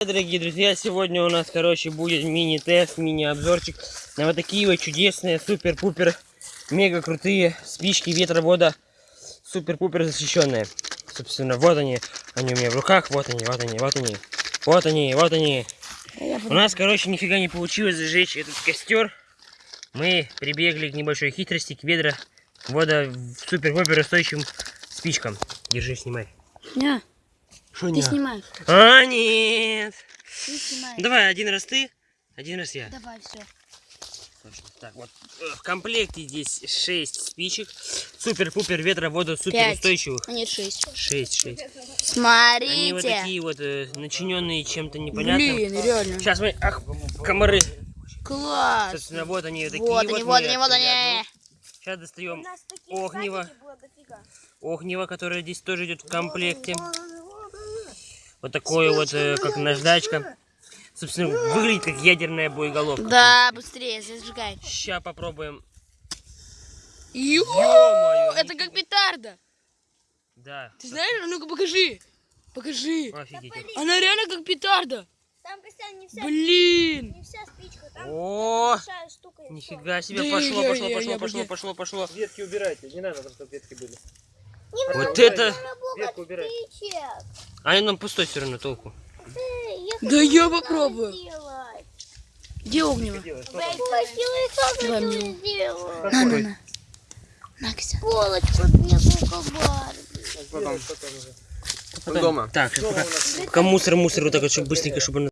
Дорогие друзья, сегодня у нас, короче, будет мини-тест, мини-обзорчик на вот такие вот чудесные, супер-пупер, мега крутые спички ветровода, супер-пупер защищенные. Собственно, вот они, они у меня в руках, вот они, вот они, вот они, вот они, вот они. У нас, короче, нифига не получилось зажечь этот костер. Мы прибегли к небольшой хитрости, к ведра вода супер-пупер устойчивым спичкам. Держи, снимай. Не, Что ты снимаешь. А, нет. Ты снимаешь. Давай, один раз ты, один раз я. Давай, все. Так, вот э, в комплекте здесь 6 спичек. Супер-пупер ветровода супер Пять. устойчивых. А нет, шесть. 6, 6. Смотрите. Они вот такие вот э, начиненные чем-то непонятным. Блин, реально. Сейчас мы. Ах, комары. Класс. Собственно, вот они такие Вот вот. они, вот они, вот они. Сейчас достаем огнево. Огнево, которое здесь тоже идет в комплекте. Вот такое вот, э, как наждачка. Собственно, выглядит как ядерная боеголовка. Да, быстрее, зажигай. Сейчас попробуем. Ё, Ё-моё, это как петарда. Да. Ты знаешь, а ну-ка покажи. Покажи. Офигеть. Она реально как петарда. Там, Костян, не вся, Блин. не вся спичка, там О, большая штука. нифига себе, Да пошло, я- пошло, я- пошло, я пошло, бы- пошло, пошло. Ветки убирайте, не надо, чтобы ветки были. Вот это... Ветку убирай. А они нам пустой все равно толку. Я Да я попробую. сделать. Где огнево? Я Давай мне. На, на, на. На, Кся. Полочку Барби. Потом, потом уже. Потом- Так, пока, пока мусор, мусор, вот так вот, чтобы быстренько, чтобы он